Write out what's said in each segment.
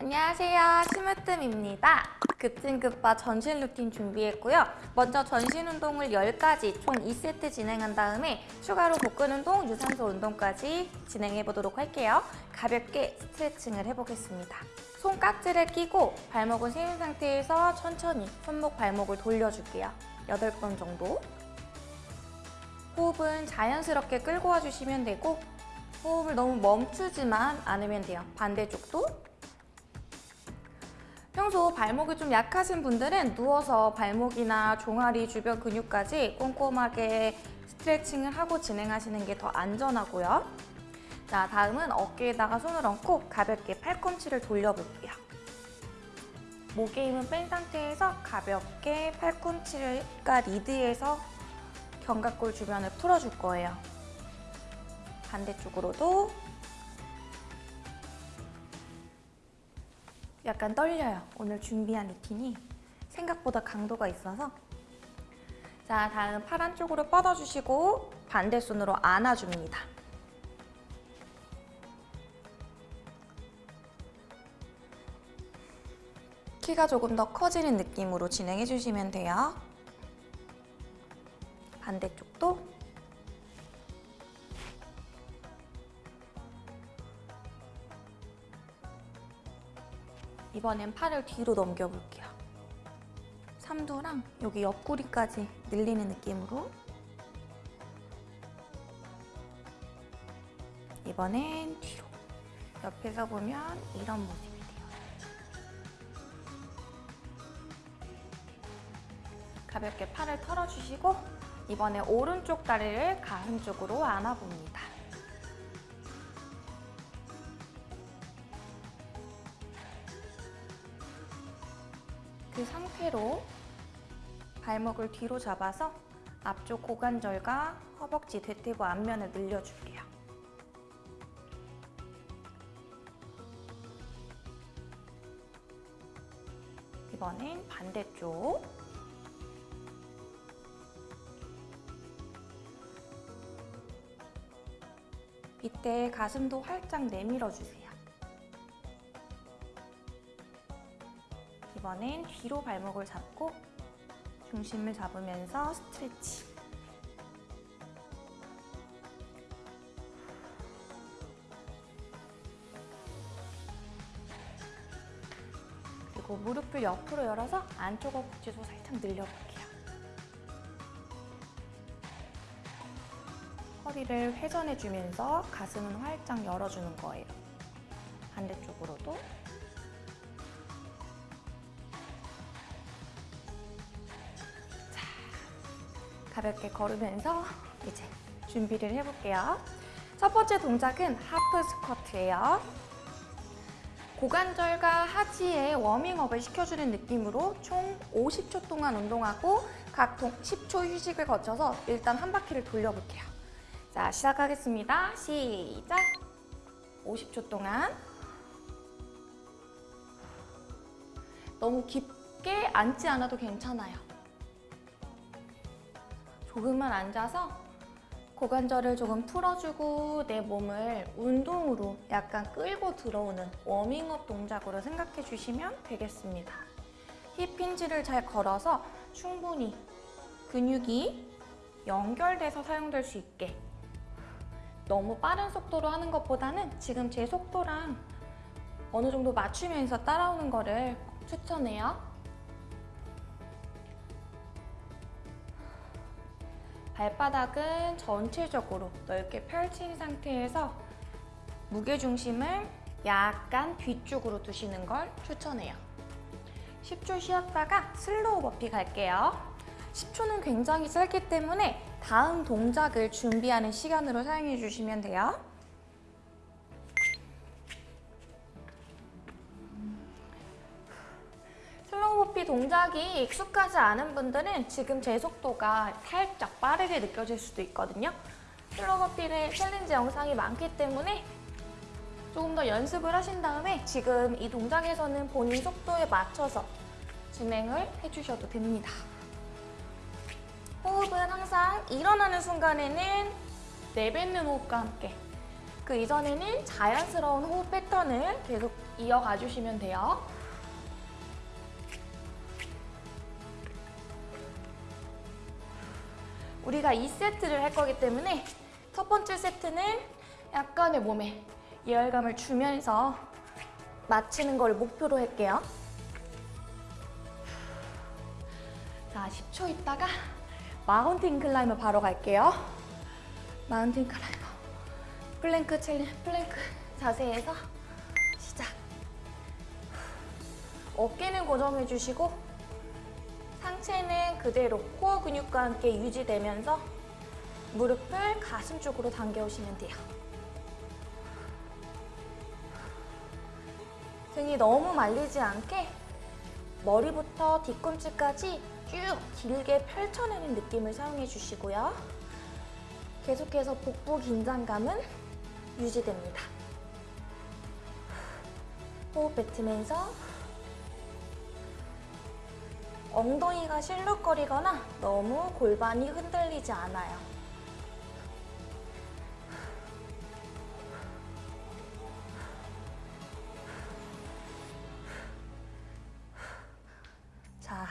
안녕하세요. 스무뜸입니다. 급진급바 전신 루틴 준비했고요. 먼저 전신 운동을 10가지 총 2세트 진행한 다음에 추가로 복근 운동, 유산소 운동까지 진행해 보도록 할게요. 가볍게 스트레칭을 해보겠습니다. 손깍지를 끼고 발목을 세운 상태에서 천천히 손목 발목을 돌려줄게요. 8번 정도. 호흡은 자연스럽게 끌고 와주시면 되고 호흡을 너무 멈추지만 않으면 돼요. 반대쪽도 평소 발목이 좀 약하신 분들은 누워서 발목이나 종아리 주변 근육까지 꼼꼼하게 스트레칭을 하고 진행하시는 게 더 안전하고요. 자, 다음은 어깨에다가 손을 얹고 가볍게 팔꿈치를 돌려볼게요. 목에 힘은 뺀 상태에서 가볍게 팔꿈치가 리드해서 견갑골 주변을 풀어줄 거예요. 반대쪽으로도 약간 떨려요. 오늘 준비한 루틴이 생각보다 강도가 있어서 자, 다음 팔 안쪽으로 뻗어주시고 반대 손으로 안아줍니다. 키가 조금 더 커지는 느낌으로 진행해 주시면 돼요. 반대쪽도 이번엔 팔을 뒤로 넘겨볼게요. 삼두랑 여기 옆구리까지 늘리는 느낌으로 이번엔 뒤로 옆에서 보면 이런 모습이 돼요. 가볍게 팔을 털어주시고 이번에 오른쪽 다리를 가슴 쪽으로 안아봅니다. 상태로 발목을 뒤로 잡아서 앞쪽 고관절과 허벅지, 대퇴부 앞면을 늘려줄게요. 이번엔 반대쪽. 이때 가슴도 활짝 내밀어 주세요. 이번엔 뒤로 발목을 잡고 중심을 잡으면서 스트레치. 그리고 무릎을 옆으로 열어서 안쪽 허벅지도 살짝 늘려볼게요. 허리를 회전해주면서 가슴은 활짝 열어주는 거예요. 반대쪽으로도 가볍게 걸으면서 이제 준비를 해볼게요. 첫 번째 동작은 하프 스쿼트예요. 고관절과 하지에 워밍업을 시켜주는 느낌으로 총 50초 동안 운동하고 각 10초 휴식을 거쳐서 일단 한 바퀴를 돌려볼게요. 자, 시작하겠습니다. 시작! 50초 동안 너무 깊게 앉지 않아도 괜찮아요. 조금만 앉아서 고관절을 조금 풀어주고 내 몸을 운동으로 약간 끌고 들어오는 워밍업 동작으로 생각해 주시면 되겠습니다. 힙 힌지를 잘 걸어서 충분히 근육이 연결돼서 사용될 수 있게 너무 빠른 속도로 하는 것보다는 지금 제 속도랑 어느 정도 맞추면서 따라오는 거를 추천해요. 발바닥은 전체적으로 넓게 펼친 상태에서 무게중심을 약간 뒤쪽으로 두시는 걸 추천해요. 10초 쉬었다가 슬로우 버피 갈게요. 10초는 굉장히 짧기 때문에 다음 동작을 준비하는 시간으로 사용해 주시면 돼요. 동작이 익숙하지 않은 분들은 지금 제 속도가 살짝 빠르게 느껴질 수도 있거든요. 버피는 챌린지 영상이 많기 때문에 조금 더 연습을 하신 다음에 지금 이 동작에서는 본인 속도에 맞춰서 진행을 해주셔도 됩니다. 호흡은 항상 일어나는 순간에는 내뱉는 호흡과 함께 그 이전에는 자연스러운 호흡 패턴을 계속 이어가 주시면 돼요. 우리가 2세트를 할 거기 때문에 첫 번째 세트는 약간의 몸에 예열감을 주면서 마치는 걸 목표로 할게요. 자, 10초 있다가 mountain climber 바로 갈게요. mountain climber. plank challen-, plank 자세에서 시작. 어깨는 고정해 주시고 상체는 그대로 코어 근육과 함께 유지되면서 무릎을 가슴 쪽으로 당겨오시면 돼요. 등이 너무 말리지 않게 머리부터 뒤꿈치까지 쭉 길게 펼쳐내는 느낌을 사용해 주시고요. 계속해서 복부 긴장감은 유지됩니다. 호흡 뱉으면서 엉덩이가 실룩거리거나 너무 골반이 흔들리지 않아요. 자,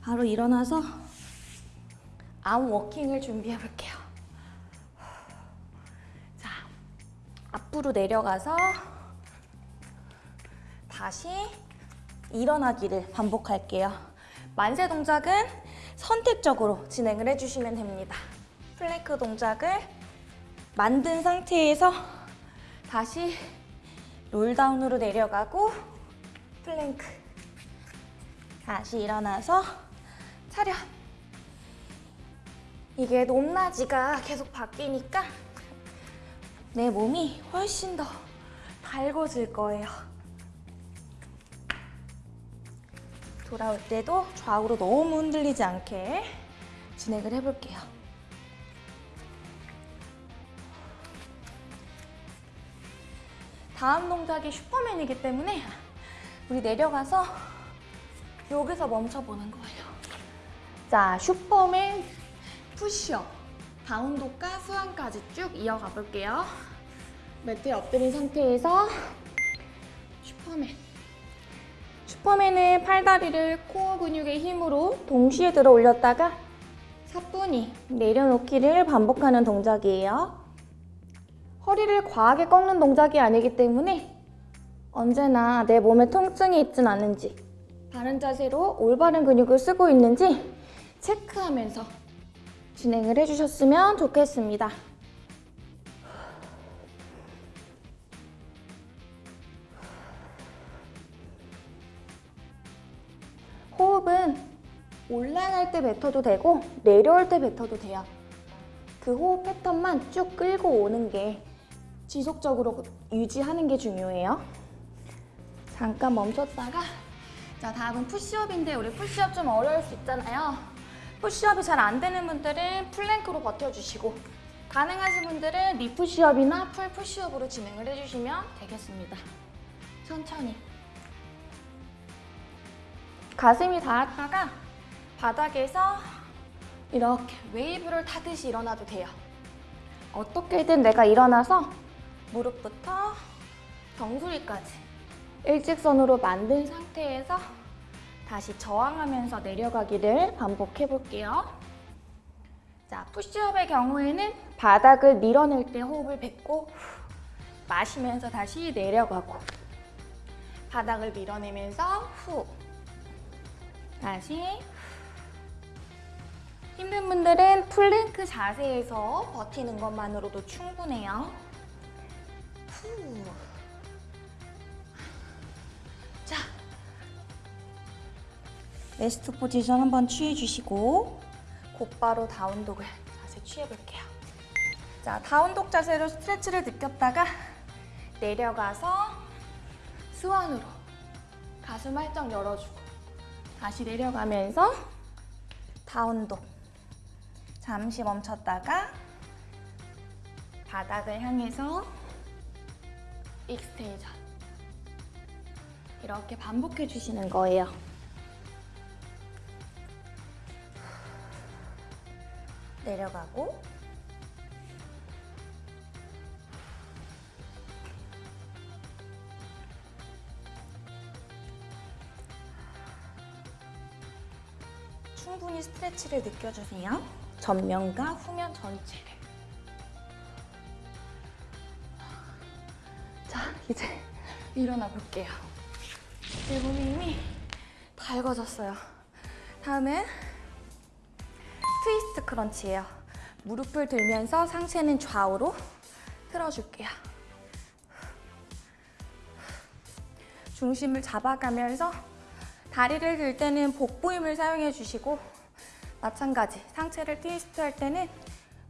바로 일어나서 암 워킹을 준비해 볼게요. 자, 앞으로 내려가서 다시 일어나기를 반복할게요. 만세 동작은 선택적으로 진행을 해주시면 됩니다. 플랭크 동작을 만든 상태에서 다시 roll down으로 내려가고 플랭크 다시 일어나서 차렷 이게 높낮이가 계속 바뀌니까 내 몸이 훨씬 더 달궈질 거예요. 돌아올 때도 좌우로 너무 흔들리지 않게 진행을 해볼게요. 다음 동작이 슈퍼맨이기 때문에 우리 내려가서 여기서 멈춰보는 거예요. 자, superman push-up. Down dog과 swan까지 쭉 이어가 볼게요. 매트에 엎드린 상태에서 superman. Superman은 팔다리를 core 근육의 힘으로 동시에 들어 올렸다가 사뿐히 내려놓기를 반복하는 동작이에요. 허리를 과하게 꺾는 동작이 아니기 때문에 언제나 내 몸에 통증이 있진 않은지 바른 자세로 올바른 근육을 쓰고 있는지 체크하면서 진행을 해주셨으면 좋겠습니다. 호흡은 올라갈 때 뱉어도 되고 내려올 때 뱉어도 돼요. 그 호흡 패턴만 쭉 끌고 오는 게 지속적으로 유지하는 게 중요해요. 잠깐 멈췄다가 자 다음은 push-up인데 우리 푸시업 좀 어려울 수 있잖아요. push-up이 잘 안 되는 분들은 plank로 버텨주시고 가능하신 분들은 knee push-up이나 full push-up으로 진행을 해주시면 되겠습니다. 천천히 가슴이 닿았다가 바닥에서 이렇게 웨이브를 타듯이 일어나도 돼요. 어떻게든 내가 일어나서 무릎부터 정수리까지 일직선으로 만든 상태에서 다시 저항하면서 내려가기를 반복해 볼게요. 자, 푸시업의 경우에는 바닥을 밀어낼 때 호흡을 뱉고 마시면서 다시 내려가고 바닥을 밀어내면서 후 다시 힘든 분들은 플랭크 자세에서 버티는 것만으로도 충분해요. 후. 자, rest position 한번 취해주시고 곧바로 down dog을 자세 취해볼게요. 자, down dog 자세로 stretch를 느꼈다가 내려가서 swan으로 가슴 활짝 열어주고 다시 내려가면서 down dog 잠시 멈췄다가 바닥을 향해서 extension 이렇게 반복해 주시는 거예요. 내려가고 충분히 스트레치를 느껴주세요. 전면과 후면 전체를. 자, 이제 일어나 볼게요. 내 몸이 이미 달궈졌어요. 다음은 트위스트 크런치예요. 무릎을 들면서 상체는 좌우로 틀어줄게요. 중심을 잡아가면서 다리를 들 때는 복부 힘을 사용해 주시고 마찬가지 상체를 트위스트 할 때는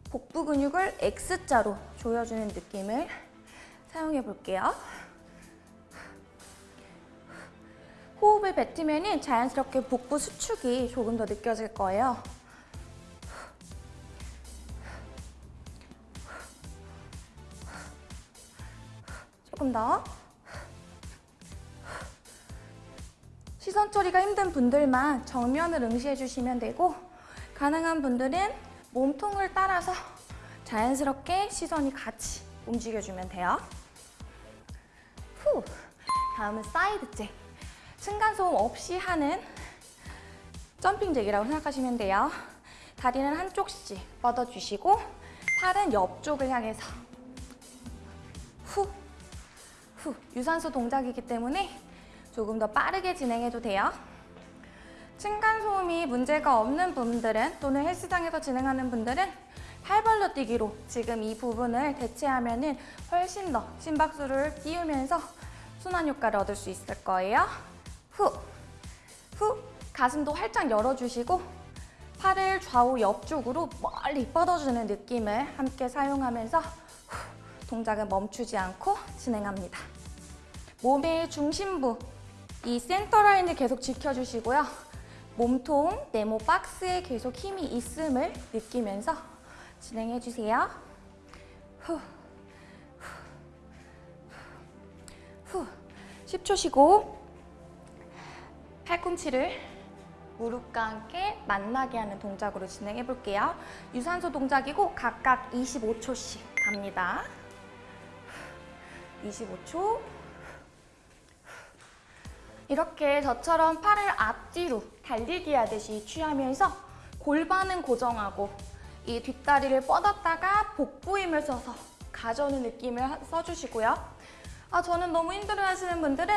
복부 근육을 X자로 조여주는 느낌을 사용해 볼게요. 호흡을 뱉으면 자연스럽게 복부 수축이 조금 더 느껴질 거예요. 조금 더. 시선 처리가 힘든 분들만 정면을 응시해 주시면 되고 가능한 분들은 몸통을 따라서 자연스럽게 시선이 같이 움직여주면 돼요. 후. 다음은 side jack. 층간소음 없이 하는 jumping jack이라고 생각하시면 돼요. 다리는 한쪽씩 뻗어주시고 팔은 옆쪽을 향해서 후, 후. 유산소 동작이기 때문에 조금 더 빠르게 진행해도 돼요. 층간소음이 문제가 없는 분들은 또는 헬스장에서 진행하는 분들은 팔벌려 뛰기로 지금 이 부분을 대체하면 은 훨씬 더 심박수를 띄우면서 순환 효과를 얻을 수 있을 거예요. 후, 후, 가슴도 활짝 열어주시고 팔을 좌우 옆쪽으로 멀리 뻗어주는 느낌을 함께 사용하면서 후, 동작은 멈추지 않고 진행합니다. 몸의 중심부, 이 센터 라인을 계속 지켜주시고요. 몸통, 네모 박스에 계속 힘이 있음을 느끼면서 진행해 주세요. 후, 후, 후. 10초 쉬고 팔꿈치를 무릎과 함께 만나게 하는 동작으로 진행해 볼게요. 유산소 동작이고 각각 25초씩 갑니다. 25초. 이렇게 저처럼 팔을 앞뒤로 달리기 하듯이 취하면서 골반은 고정하고 이 뒷다리를 뻗었다가 복부 힘을 써서 가져오는 느낌을 써주시고요. 아, 저는 너무 힘들어 하시는 분들은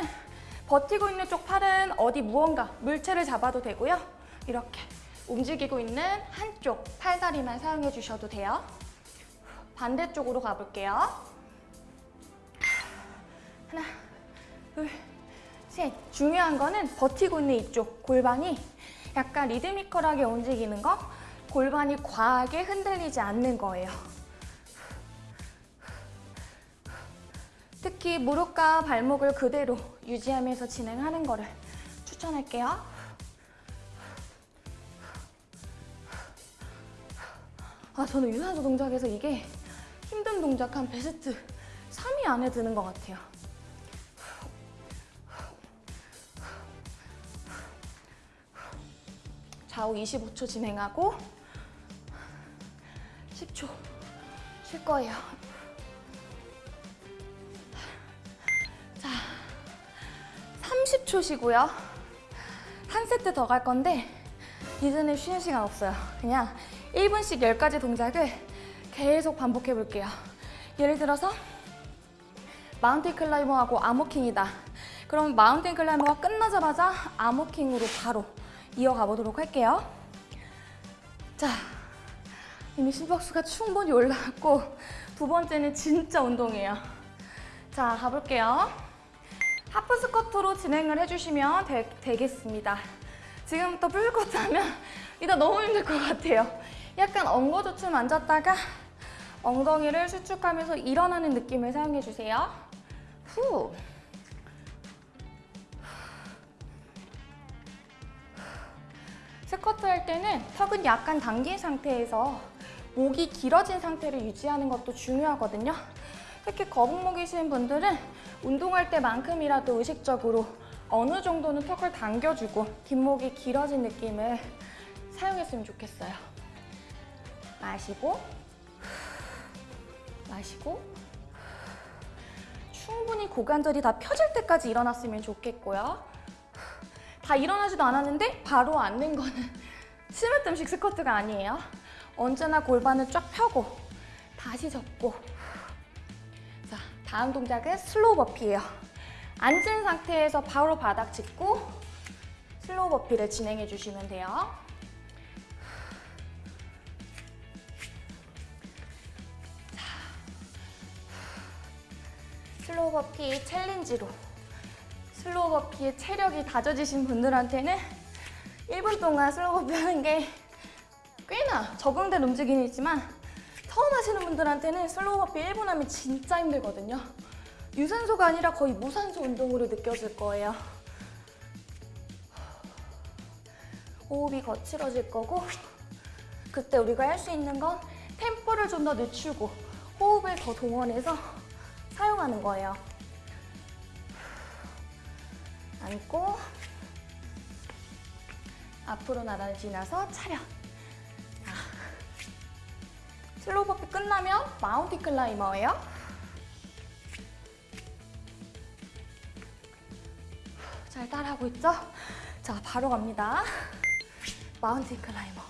버티고 있는 쪽 팔은 어디 무언가 물체를 잡아도 되고요. 이렇게 움직이고 있는 한쪽 팔다리만 사용해 주셔도 돼요. 반대쪽으로 가볼게요. 하나, 둘, 셋. 중요한 거는 버티고 있는 이쪽 골반이 약간 리드미컬하게 움직이는 거 골반이 과하게 흔들리지 않는 거예요. 특히 무릎과 발목을 그대로 유지하면서 진행하는 거를 추천할게요. 아, 저는 유산소 동작에서 이게 힘든 동작 한 베스트 3위 안에 드는 것 같아요. 좌우 25초 진행하고 10초 쉴 거예요. 자, 30초 쉬고요. 한 세트 더 갈 건데 이제는 쉬는 시간 없어요. 그냥 1분씩 10가지 동작을 계속 반복해 볼게요. 예를 들어서 마운틴 클라이머하고 아모킹이다. 그럼 마운틴 클라이머가 끝나자마자 아모킹으로 바로 이어가 보도록 할게요. 자, 이미 심박수가 충분히 올라갔고 두 번째는 진짜 운동이에요. 자, 가볼게요. 하프 스쿼트로 진행을 해주시면 되, 되겠습니다. 지금부터 풀스쿼트 하면 이따 너무 힘들 것 같아요. 약간 엉거주춤 앉았다가 엉덩이를 수축하면서 일어나는 느낌을 사용해주세요. 후. 스쿼트 할 때는 턱은 약간 당긴 상태에서 목이 길어진 상태를 유지하는 것도 중요하거든요. 특히 거북목이신 분들은 운동할 때만큼이라도 의식적으로 어느 정도는 턱을 당겨주고 뒷목이 길어진 느낌을 사용했으면 좋겠어요. 마시고 마시고 충분히 고관절이 다 펴질 때까지 일어났으면 좋겠고요. 다 일어나지도 않았는데 바로 앉는 거는 스매뜸식 스쿼트가 아니에요. 언제나 골반을 쫙 펴고 다시 접고 자, 다음 동작은 slow burpee예요. 앉은 상태에서 바로 바닥 짚고 slow burpee를 진행해 주시면 돼요. slow burpee 챌린지로 slow burpee의 체력이 다져지신 분들한테는 1분 동안 slow burpee 하는 게 꽤나 적응된 움직임이지만 처음 하시는 분들한테는 slow burpee 1분 하면 진짜 힘들거든요. 유산소가 아니라 거의 무산소 운동으로 느껴질 거예요. 호흡이 거칠어질 거고 그때 우리가 할 수 있는 건 템포를 좀 더 늦추고 호흡을 더 동원해서 사용하는 거예요. 앉고 앞으로 나란히 지나서 차렷. 자, slow burpee 끝나면 mountain climber예요. 잘 따라하고 있죠? 자, 바로 갑니다. mountain climber.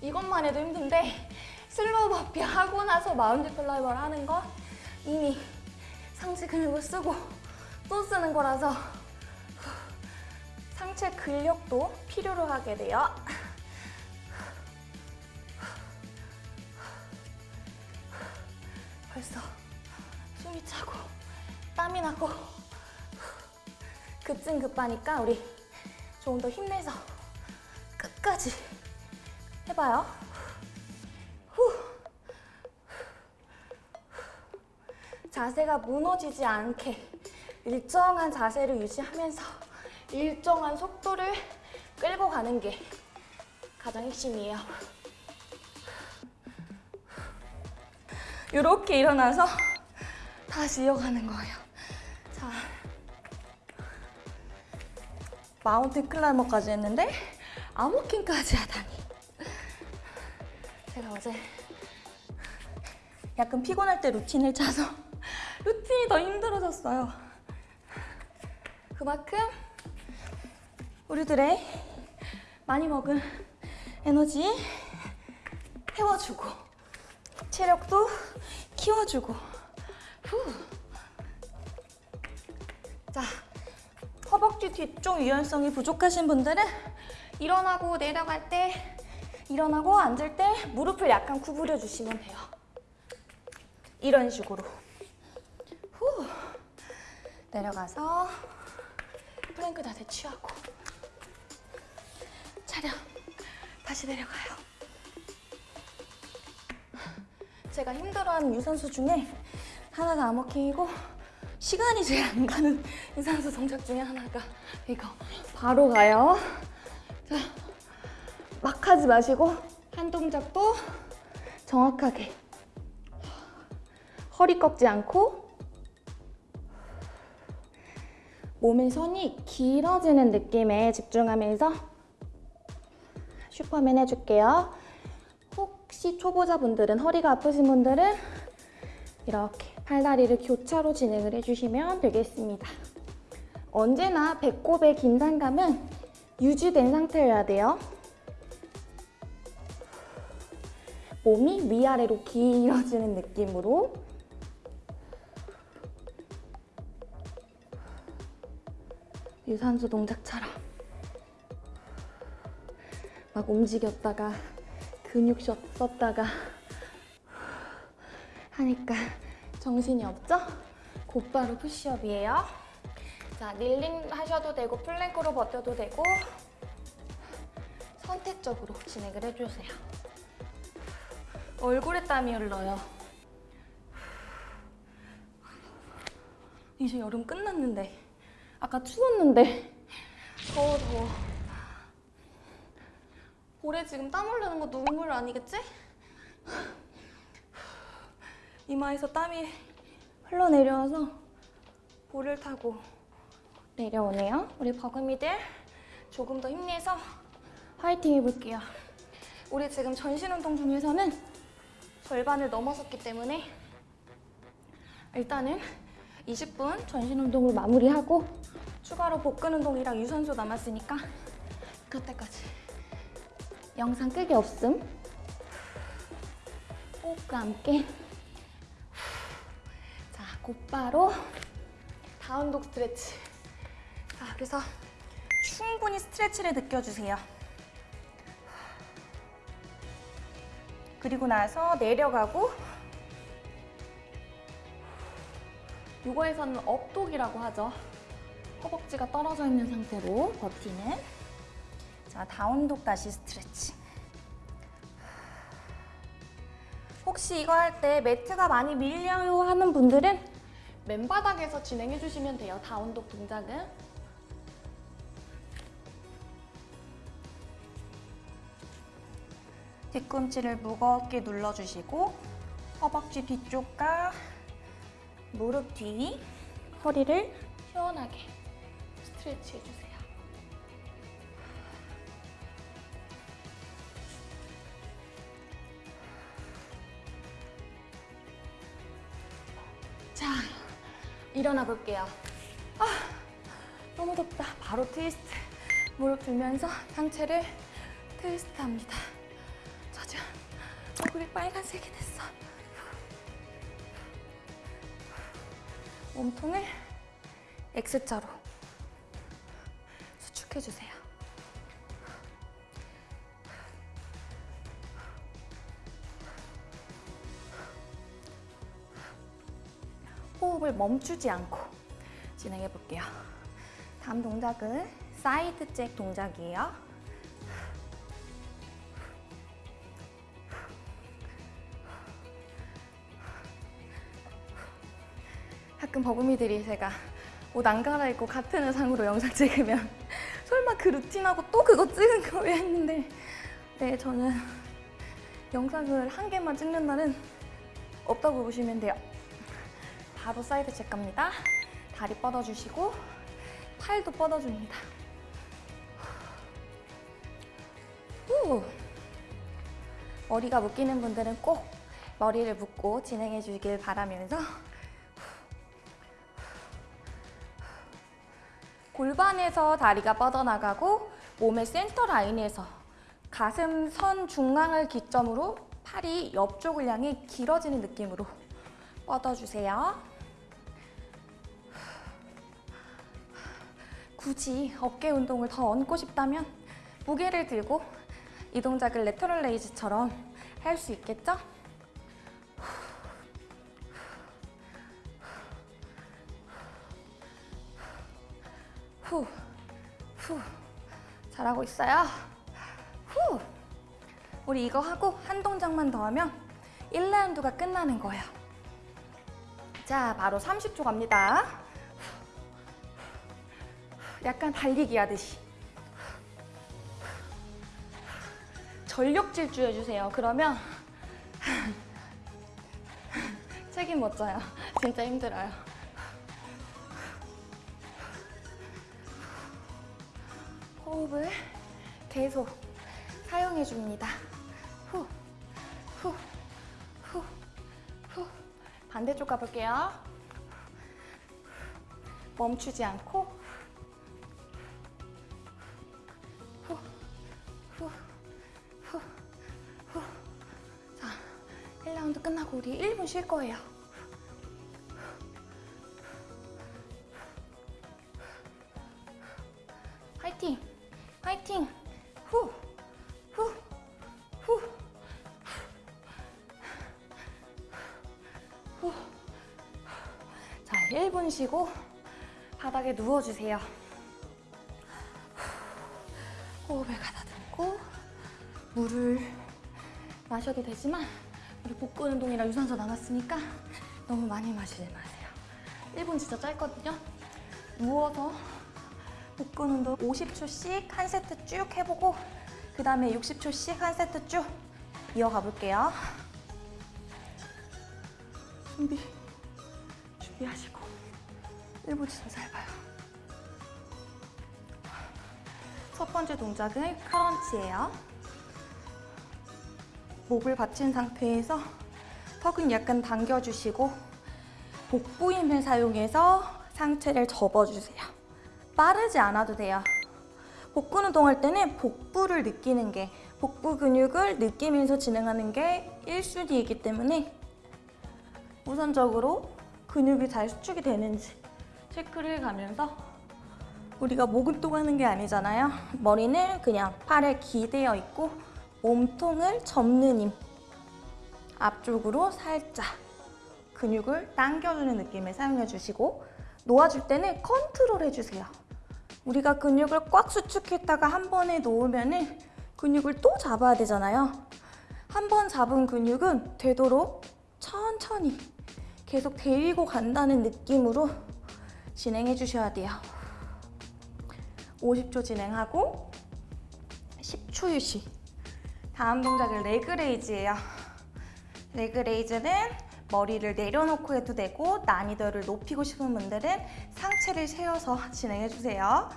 이것만 해도 힘든데 slow burpee 하고 나서 mountain climber를 하는 건 이미 상체 근육을 쓰고 또 쓰는 거라서 상체 근력도 필요로 하게 돼요. 벌써 숨이 차고 땀이 나고 급진급하니까 우리 조금 더 힘내서 끝까지 해봐요. 자세가 무너지지 않게 일정한 자세를 유지하면서 일정한 속도를 끌고 가는 게 가장 핵심이에요. 이렇게 일어나서 다시 이어가는 거예요. 자, 마운틴 클라이머까지 했는데 암호킹까지 하다니. 제가 어제 약간 피곤할 때 루틴을 짜서 루틴이 더 힘들어졌어요. 그만큼 우리들의 많이 먹은 에너지 태워주고 체력도 키워주고 후. 자 허벅지 뒤쪽 유연성이 부족하신 분들은 일어나고 내려갈 때 일어나고 앉을 때 무릎을 약간 구부려 주시면 돼요. 이런 식으로. 후. 내려가서 플랭크 자세 취하고 차렷. 다시 내려가요. 제가 힘들어하는 유산소 중에 하나가 arm walking이고 시간이 제일 안 가는 유산소 동작 중에 하나가 이거 바로 가요. 자, 막 하지 마시고 한 동작도 정확하게 허리 꺾지 않고 몸의 선이 길어지는 느낌에 집중하면서 슈퍼맨 해줄게요. 혹시 초보자분들은 허리가 아프신 분들은 이렇게 팔다리를 교차로 진행을 해주시면 되겠습니다. 언제나 배꼽의 긴장감은 유지된 상태여야 돼요. 몸이 위아래로 길어지는 느낌으로 유산소 동작처럼 막 움직였다가 근육 썼다가 하니까 정신이 없죠? 곧바로 푸시업이에요. 자, kneeling 하셔도 되고 plank로 버텨도 되고 선택적으로 진행을 해주세요. 얼굴에 땀이 흘러요. 이제 여름 끝났는데 아까 추웠는데 더워 더워 볼에 지금 땀 흘리는 거 눈물 아니겠지? 이마에서 땀이 흘러내려와서 볼을 타고 내려오네요. 우리 버금이들 조금 더 힘내서 화이팅 해볼게요. 우리 지금 전신 운동 중에서는 절반을 넘어섰기 때문에 일단은 20분 전신 운동을 마무리하고 추가로 복근 운동이랑 유산소 남았으니까 그때까지. 영상 끄기 없음? 호흡과 함께. 자 곧바로 다운독 스트레치. 자 그래서 충분히 스트레치를 느껴주세요. 그리고 나서 내려가고 요거에서는 업독이라고 하죠 허벅지가 떨어져 있는 상태로 버티는 자 다운독 다시 스트레치. 혹시 이거 할 때 매트가 많이 밀려요 하는 분들은 맨바닥에서 진행해 주시면 돼요 다운독 동작은. 뒤꿈치를 무겁게 눌러주시고 허벅지 뒤쪽과 무릎 뒤 허리를 시원하게 스트레치 해주세요. 자, 일어나 볼게요. 아, 너무 덥다. 바로 트위스트. 무릎 들면서 상체를 트위스트 합니다. 저 지금 얼굴이 빨간색이 됐어. 몸통을 X자로 해주세요. 호흡을 멈추지 않고 진행해 볼게요. 다음 동작은 side jack 동작이에요. 가끔 버금이들이 제가 옷 안 갈아입고 같은 의상으로 영상 찍으면 설마 그 루틴하고 또 그거 찍은 거야 했는데 네 저는 영상을 한 개만 찍는 날은 없다고 보시면 돼요. 바로 side jack 갑니다. 다리 뻗어주시고 팔도 뻗어줍니다. 후. 머리가 묶이는 분들은 꼭 머리를 묶고 진행해 주길 바라면서 골반에서 다리가 뻗어나가고 몸의 센터 라인에서 가슴 선 중앙을 기점으로 팔이 옆쪽을 향해 길어지는 느낌으로 뻗어주세요. 굳이 어깨 운동을 더 얹고 싶다면 무게를 들고 이 동작을 레터럴 레이즈처럼 할 수 있겠죠? 후, 후. 잘하고 있어요. 후. 우리 이거 하고 한 동작만 더 하면 1라운드가 끝나는 거예요. 자, 바로 30초 갑니다. 약간 달리기 하듯이. 전력 질주 해주세요. 그러면 책임 못 져요. 진짜 힘들어요. 호흡을 계속 사용해 줍니다. 후, 후, 후, 후. 반대쪽 가볼게요. 멈추지 않고 후, 후, 후, 후. 자, 1라운드 끝나고 우리 1분 쉴 거예요. 화이팅! 화이팅! 후! 후! 후! 후! 자, 1분 쉬고 바닥에 누워주세요. 호흡을 가다듬고 물을 마셔도 되지만 우리 복근 운동이라 유산소 남았으니까 너무 많이 마시지 마세요. 1분 진짜 짧거든요. 누워서 복근 운동 50초씩 한 세트 쭉 해보고 그 다음에 60초씩 한 세트 쭉 이어가 볼게요. 준비, 준비하시고 1분 진짜 잘 봐요. 첫 번째 동작은 크런치예요. 목을 받친 상태에서 턱은 약간 당겨주시고 복부 힘을 사용해서 상체를 접어주세요. 빠르지 않아도 돼요. 복근 운동할 때는 복부를 느끼는 게 복부 근육을 느끼면서 진행하는 게 1순위이기 때문에 우선적으로 근육이 잘 수축이 되는지 체크를 해가면서 우리가 목 운동 하는 게 아니잖아요. 머리는 그냥 팔에 기대어 있고 몸통을 접는 힘 앞쪽으로 살짝 근육을 당겨주는 느낌을 사용해 주시고 놓아줄 때는 컨트롤 해주세요. 우리가 근육을 꽉 수축했다가 한 번에 놓으면 근육을 또 잡아야 되잖아요. 한 번 잡은 근육은 되도록 천천히 계속 데리고 간다는 느낌으로 진행해 주셔야 돼요. 50초 진행하고 10초 휴식. 다음 동작은 레그레이즈예요. 레그레이즈는 머리를 내려놓고 해도 되고 난이도를 높이고 싶은 분들은 상체를 세워서 진행해 주세요.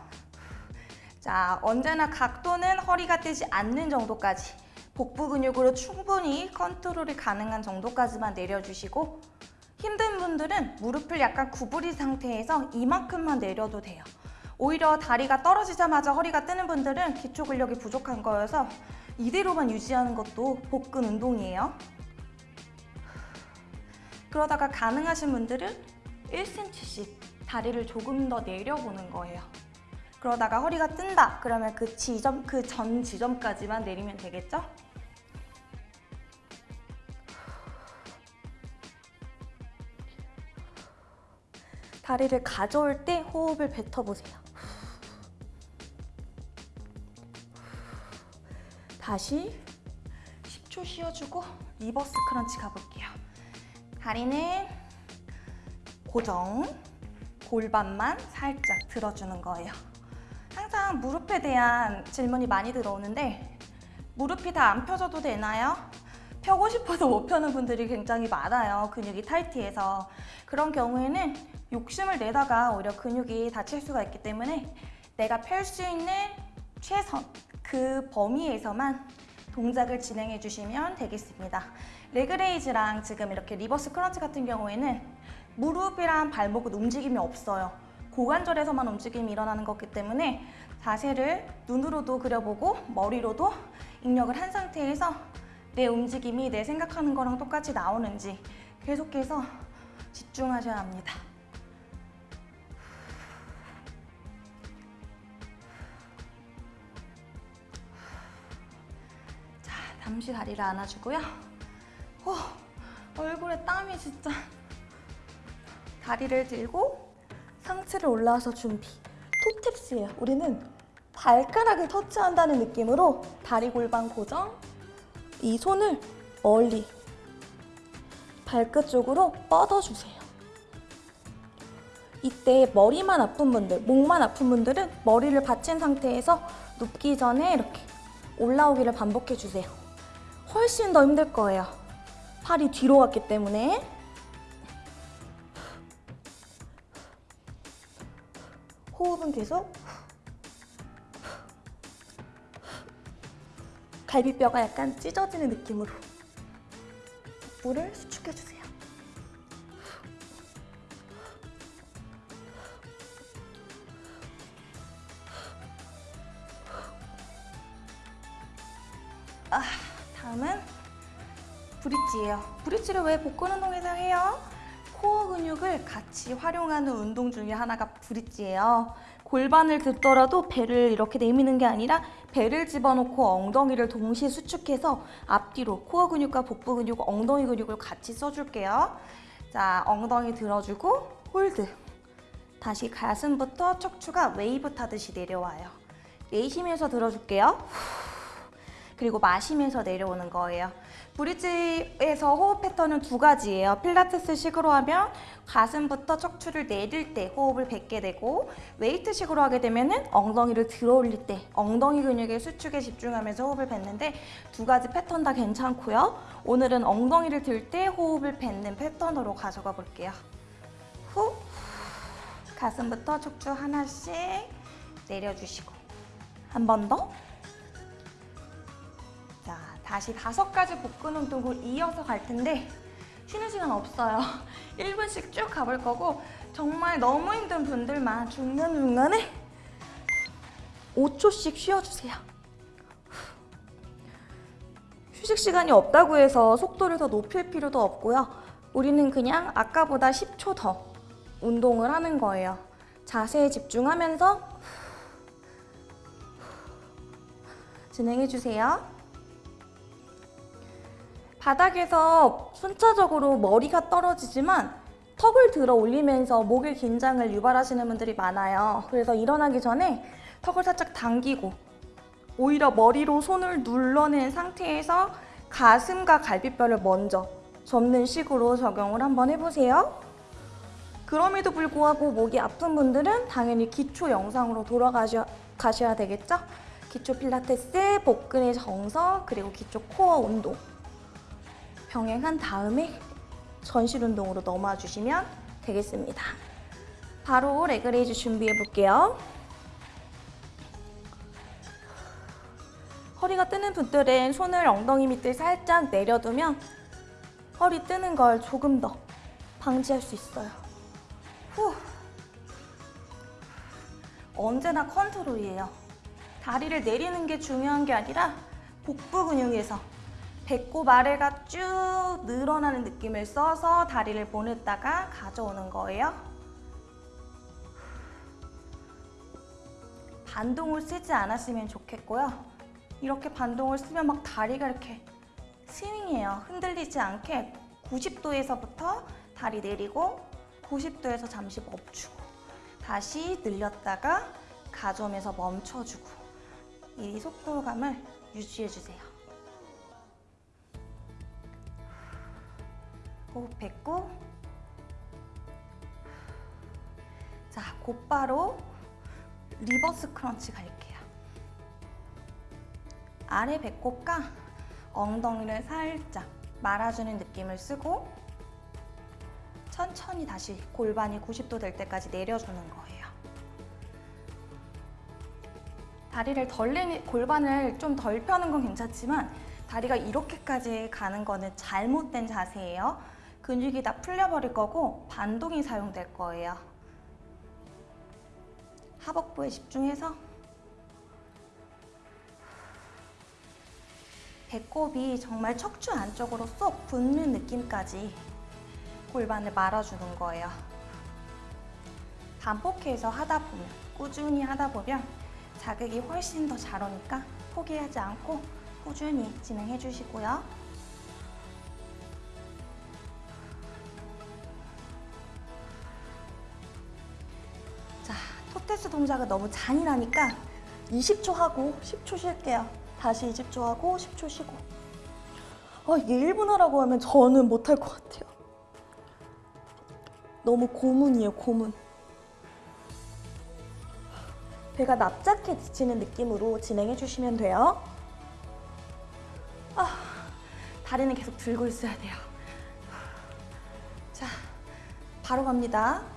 자, 언제나 각도는 허리가 뜨지 않는 정도까지 복부 근육으로 충분히 컨트롤이 가능한 정도까지만 내려주시고 힘든 분들은 무릎을 약간 구부린 상태에서 이만큼만 내려도 돼요. 오히려 다리가 떨어지자마자 허리가 뜨는 분들은 기초 근력이 부족한 거여서 이대로만 유지하는 것도 복근 운동이에요. 그러다가 가능하신 분들은 1cm씩 다리를 조금 더 내려보는 거예요. 그러다가 허리가 뜬다 그러면 그 지점, 그 전 지점까지만 내리면 되겠죠? 다리를 가져올 때 호흡을 뱉어보세요. 다시 10초 쉬어주고 reverse crunch 가볼게요. 다리는 고정, 골반만 살짝 들어주는 거예요. 항상 무릎에 대한 질문이 많이 들어오는데 무릎이 다 안 펴져도 되나요? 펴고 싶어도 못 펴는 분들이 굉장히 많아요. 근육이 타이트해서. 그런 경우에는 욕심을 내다가 오히려 근육이 다칠 수가 있기 때문에 내가 펼 수 있는 최선, 그 범위에서만 동작을 진행해 주시면 되겠습니다. leg raise랑 지금 이렇게 reverse crunch 같은 경우에는 무릎이랑 발목은 움직임이 없어요. 고관절에서만 움직임이 일어나는 거기 때문에 자세를 눈으로도 그려보고 머리로도 입력을 한 상태에서 내 움직임이 내 생각하는 거랑 똑같이 나오는지 계속해서 집중하셔야 합니다. 자, 잠시 다리를 안아주고요. 어, 얼굴에 땀이 진짜. 다리를 들고 상체를 올라와서 준비. 토탭스예요. 우리는 발가락을 터치한다는 느낌으로 다리 골반 고정. 이 손을 멀리 발끝 쪽으로 뻗어주세요. 이때 머리만 아픈 분들, 목만 아픈 분들은 머리를 받친 상태에서 눕기 전에 이렇게 올라오기를 반복해주세요. 훨씬 더 힘들 거예요. 팔이 뒤로 갔기 때문에. 호흡은 계속. 갈비뼈가 약간 찢어지는 느낌으로. 물을 수축해주세요. 브릿지예요. 브릿지를 왜 복근 운동에서 해요? 코어 근육을 같이 활용하는 운동 중에 하나가 bridge예요. 골반을 들더라도 배를 이렇게 내미는 게 아니라 배를 집어넣고 엉덩이를 동시에 수축해서 앞뒤로 코어 근육과 복부 근육, 엉덩이 근육을 같이 써줄게요. 자, 엉덩이 들어주고 hold. 다시 가슴부터 척추가 웨이브 타듯이 내려와요. 내쉬면서 들어줄게요. 그리고 마시면서 내려오는 거예요. bridge에서 호흡 패턴은 두 가지예요. 필라테스식으로 하면 가슴부터 척추를 내릴 때 호흡을 뱉게 되고 웨이트식으로 하게 되면 은 엉덩이를 들어 올릴 때 엉덩이 근육의 수축에 집중하면서 호흡을 뱉는데 두 가지 패턴 다 괜찮고요. 오늘은 엉덩이를 들 때 호흡을 뱉는 패턴으로 가져가 볼게요. 후 가슴부터 척추 하나씩 내려주시고 한 번 더. 자, 다시 다섯 가지 복근 운동을 이어서 갈 텐데 쉬는 시간 없어요. 1분씩 쭉 가볼 거고 정말 너무 힘든 분들만 중간중간에 5초씩 쉬어주세요. 휴식 시간이 없다고 해서 속도를 더 높일 필요도 없고요. 우리는 그냥 아까보다 10초 더 운동을 하는 거예요. 자세에 집중하면서 진행해 주세요. 바닥에서 순차적으로 머리가 떨어지지만 턱을 들어 올리면서 목의 긴장을 유발하시는 분들이 많아요. 그래서 일어나기 전에 턱을 살짝 당기고 오히려 머리로 손을 눌러낸 상태에서 가슴과 갈비뼈를 먼저 접는 식으로 적용을 한번 해보세요. 그럼에도 불구하고 목이 아픈 분들은 당연히 기초 영상으로 돌아가셔야 가셔야 되겠죠? 기초 필라테스, 복근의 정석, 그리고 기초 코어 운동 병행한 다음에 전신 운동으로 넘어와 주시면 되겠습니다. 바로 leg raise 준비해 볼게요. 허리가 뜨는 분들은 손을 엉덩이 밑에 살짝 내려두면 허리 뜨는 걸 조금 더 방지할 수 있어요. 후. 언제나 컨트롤이에요. 다리를 내리는 게 중요한 게 아니라 복부 근육에서 배꼽 아래가 쭉 늘어나는 느낌을 써서 다리를 보냈다가 가져오는 거예요. 반동을 쓰지 않았으면 좋겠고요. 이렇게 반동을 쓰면 막 다리가 이렇게 스윙해요. 흔들리지 않게 90도에서부터 다리 내리고 90도에서 잠시 멈추고 다시 늘렸다가 가져오면서 멈춰주고 이 속도감을 유지해주세요. 호흡했고 자 곧바로 reverse crunch 갈게요. 아래 배꼽과 엉덩이를 살짝 말아주는 느낌을 쓰고 천천히 다시 골반이 90도 될 때까지 내려주는 거예요. 다리를 덜 내리, 골반을 좀 덜 펴는 건 괜찮지만 다리가 이렇게까지 가는 거는 잘못된 자세예요. 근육이 다 풀려버릴 거고 반동이 사용될 거예요. 하복부에 집중해서 배꼽이 정말 척추 안쪽으로 쏙 붙는 느낌까지 골반을 말아주는 거예요. 반복해서 하다 보면, 꾸준히 하다 보면 자극이 훨씬 더 잘 오니까 포기하지 않고 꾸준히 진행해 주시고요. 동작은 너무 잔인하니까 20초 하고 10초 쉴게요. 다시 20초 하고 10초 쉬고. 아, 이게 1분 하라고 하면 저는 못할 것 같아요. 너무 고문이에요, 고문. 배가 납작해 지치는 느낌으로 진행해 주시면 돼요. 아, 다리는 계속 들고 있어야 돼요. 자, 바로 갑니다.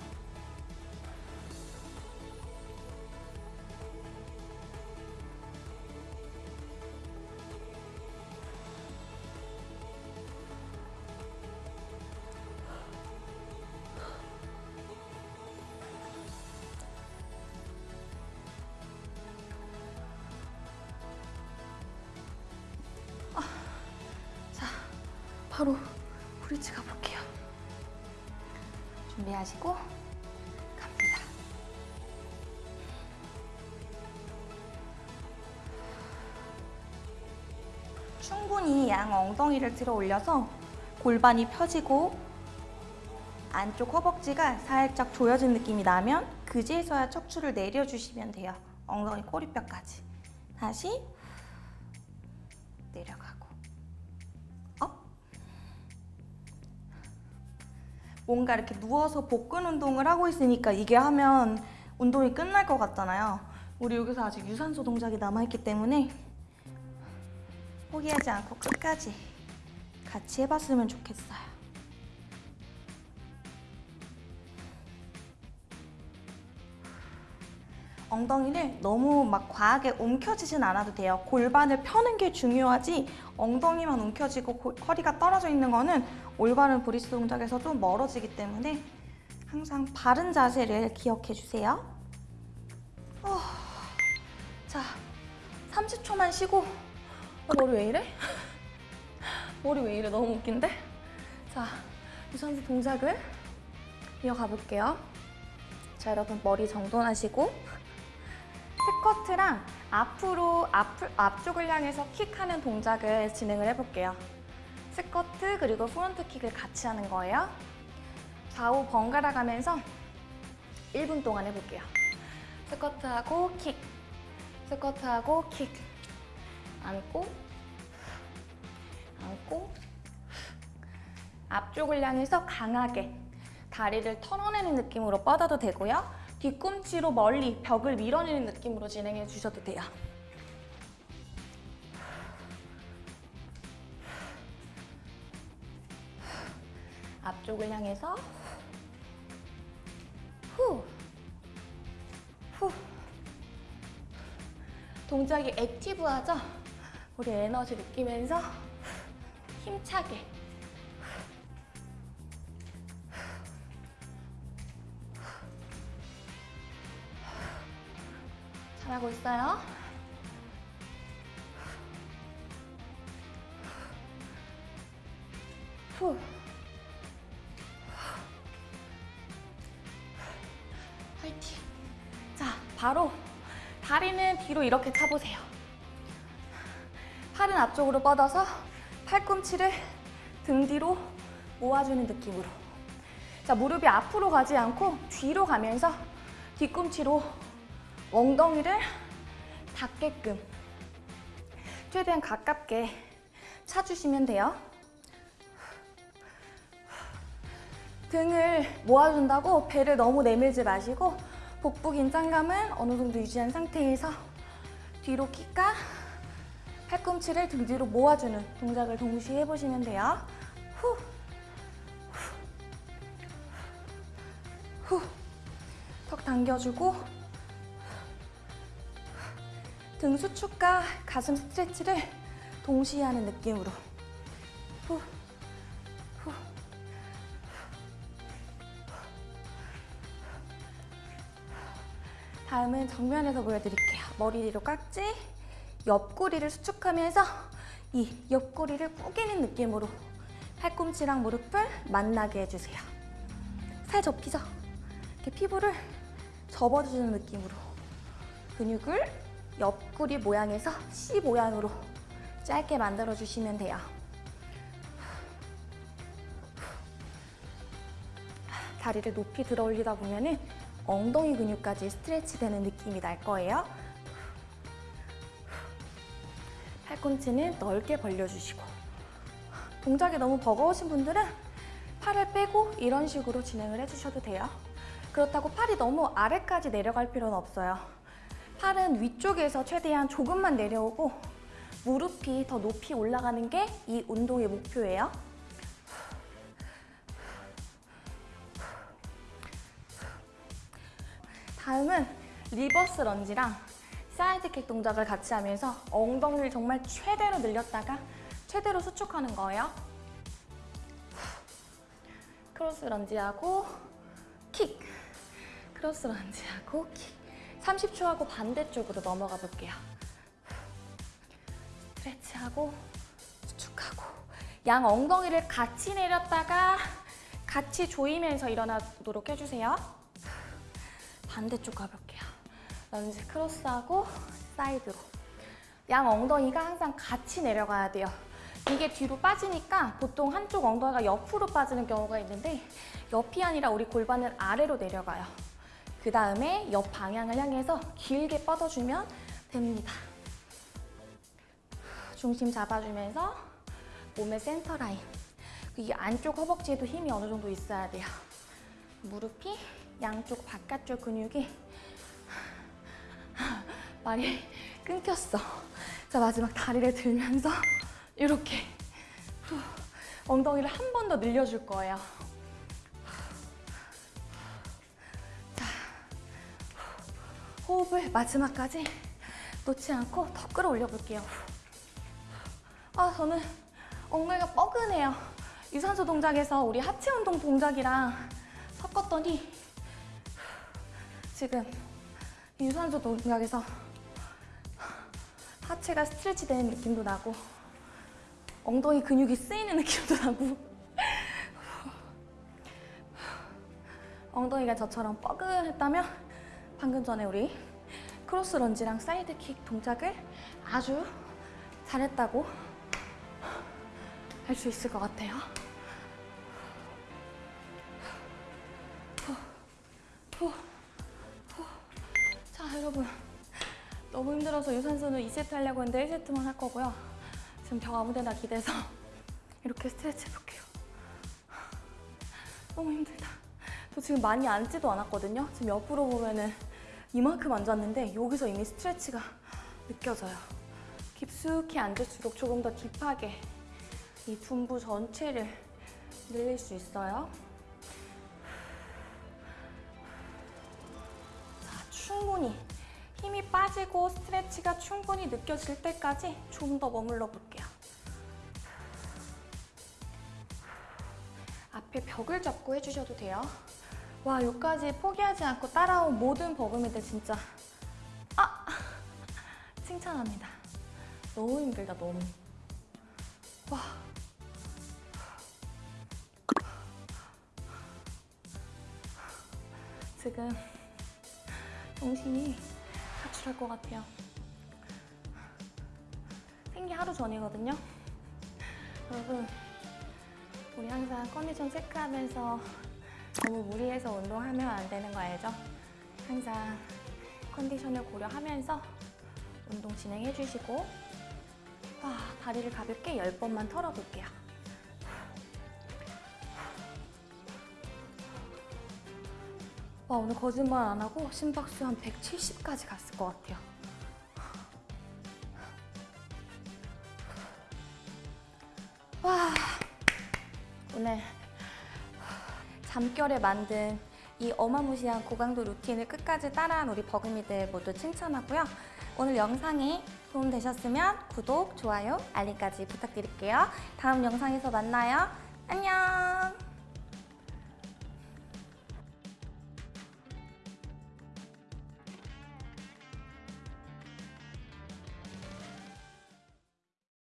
엉덩이를 들어 올려서 골반이 펴지고 안쪽 허벅지가 살짝 조여진 느낌이 나면 그제서야 척추를 내려주시면 돼요. 엉덩이 꼬리뼈까지. 다시 내려가고 up 뭔가 이렇게 누워서 복근 운동을 하고 있으니까 이게 하면 운동이 끝날 것 같잖아요. 우리 여기서 아직 유산소 동작이 남아있기 때문에 포기하지 않고 끝까지 같이 해봤으면 좋겠어요. 엉덩이를 너무 막 과하게 움켜쥐진 않아도 돼요. 골반을 펴는 게 중요하지 엉덩이만 움켜쥐고 고- 허리가 떨어져 있는 거는 올바른 브리스 동작에서 좀 멀어지기 때문에 항상 바른 자세를 기억해 주세요. 어, 자, 자, 30초만 쉬고 어, 머리 왜 이래? 머리 왜 이래? 너무 웃긴데? 자, 유산소 동작을 이어가 볼게요. 자, 여러분 머리 정돈하시고 스쿼트랑 앞으로 앞, 앞쪽을 향해서 킥하는 동작을 진행을 해볼게요. 스쿼트 그리고 front kick을 같이 하는 거예요. 좌우 번갈아 가면서 1분 동안 해볼게요. 스쿼트하고 킥, 스쿼트하고 킥, 안고, 안고, 앞쪽을 향해서 강하게 다리를 털어내는 느낌으로 뻗어도 되고요. 뒤꿈치로 멀리 벽을 밀어내는 느낌으로 진행해 주셔도 돼요. 앞쪽을 향해서 후, 후. 동작이 액티브하죠? 우리 에너지 느끼면서 힘차게 잘하고 있어요. 후. 화이팅. 자, 바로 다리는 뒤로 이렇게 차보세요. 팔은 앞쪽으로 뻗어서 팔꿈치를 등 뒤로 모아주는 느낌으로. 자, 무릎이 앞으로 가지 않고 뒤로 가면서 뒤꿈치로 엉덩이를 닿게끔 최대한 가깝게 차주시면 돼요. 등을 모아준다고 배를 너무 내밀지 마시고 복부 긴장감은 어느 정도 유지한 상태에서 뒤로 끼까 팔꿈치를 등 뒤로 모아주는 동작을 동시에 해보시면 돼요. 후, 후, 턱 당겨주고. 등 수축과 가슴 스트레치를 동시에 하는 느낌으로. 후, 후. 다음은 정면에서 보여드릴게요. 머리 뒤로 깍지, 옆구리를 수축하면서 이 옆구리를 꾸기는 느낌으로 팔꿈치랑 무릎을 만나게 해주세요. 살 접히죠? 이렇게 피부를 접어주는 느낌으로 근육을 옆구리 모양에서 C 모양으로 짧게 만들어주시면 돼요. 다리를 높이 들어 올리다 보면은 엉덩이 근육까지 스트레치 되는 느낌이 날 거예요. 팔꿈치는 넓게 벌려주시고 동작이 너무 버거우신 분들은 팔을 빼고 이런 식으로 진행을 해주셔도 돼요. 그렇다고 팔이 너무 아래까지 내려갈 필요는 없어요. 팔은 위쪽에서 최대한 조금만 내려오고 무릎이 더 높이 올라가는 게 이 운동의 목표예요. 다음은 reverse lunge랑 side kick 동작을 같이 하면서 엉덩이를 정말 최대로 늘렸다가 최대로 수축하는 거예요. cross lunge하고 킥, cross lunge하고 킥. 30초 하고 반대쪽으로 넘어가 볼게요. stretch하고 수축하고 양 엉덩이를 같이 내렸다가 같이 조이면서 일어나도록 해주세요. 반대쪽 가볼게요. lunge cross하고 사이드로. 양 엉덩이가 항상 같이 내려가야 돼요. 이게 뒤로 빠지니까 보통 한쪽 엉덩이가 옆으로 빠지는 경우가 있는데 옆이 아니라 우리 골반은 아래로 내려가요. 그 다음에 옆 방향을 향해서 길게 뻗어주면 됩니다. 중심 잡아주면서 몸의 센터 라인. 이 안쪽 허벅지에도 힘이 어느 정도 있어야 돼요. 무릎이 양쪽 바깥쪽 근육이 말이 끊겼어. 자 마지막 다리를 들면서 이렇게 엉덩이를 한 번 더 늘려줄 거예요. 자, 호흡을 마지막까지 놓지 않고 더 끌어올려 볼게요. 아 저는 엉덩이가 뻐근해요. 유산소 동작에서 우리 하체 운동 동작이랑 섞었더니 지금 유산소 동작에서 하체가 stretch 되는 느낌도 나고 엉덩이 근육이 쓰이는 느낌도 나고 엉덩이가 저처럼 뻐근했다면 방금 전에 우리 cross lunge랑 side kick 동작을 아주 잘했다고 할 수 있을 것 같아요. 여러분. 너무 힘들어서 유산소는 2세트 하려고 했는데 1세트만 할 거고요. 지금 벽 아무 데나 기대서 이렇게 스트레치 해볼게요. 너무 힘들다. 저 지금 많이 앉지도 않았거든요. 지금 옆으로 보면은 이만큼 앉았는데 여기서 이미 스트레치가 느껴져요. 깊숙이 앉을수록 조금 더 딥하게 이 둔부 전체를 늘릴 수 있어요. 충분히 힘이 빠지고 스트레치가 충분히 느껴질 때까지 좀 더 머물러 볼게요. 앞에 벽을 잡고 해주셔도 돼요. 와, 여기까지 포기하지 않고 따라온 모든 버금이들 진짜 아! 칭찬합니다. 너무 힘들다, 너무. 와. 지금 정신이 가출할 것 같아요. 생리 하루 전이거든요. 여러분, 우리 항상 컨디션 체크하면서 너무 무리해서 운동하면 안 되는 거 알죠? 항상 컨디션을 고려하면서 운동 진행해 주시고 아, 다리를 가볍게 10번만 털어볼게요. 와, 오늘 거짓말 안 하고 심박수 한 170까지 갔을 것 같아요. 와, 오늘 잠결에 만든 이 어마무시한 고강도 루틴을 끝까지 따라한 우리 버금이들 모두 칭찬하고요. 오늘 영상이 도움되셨으면 구독, 좋아요, 알림까지 부탁드릴게요. 다음 영상에서 만나요. 안녕!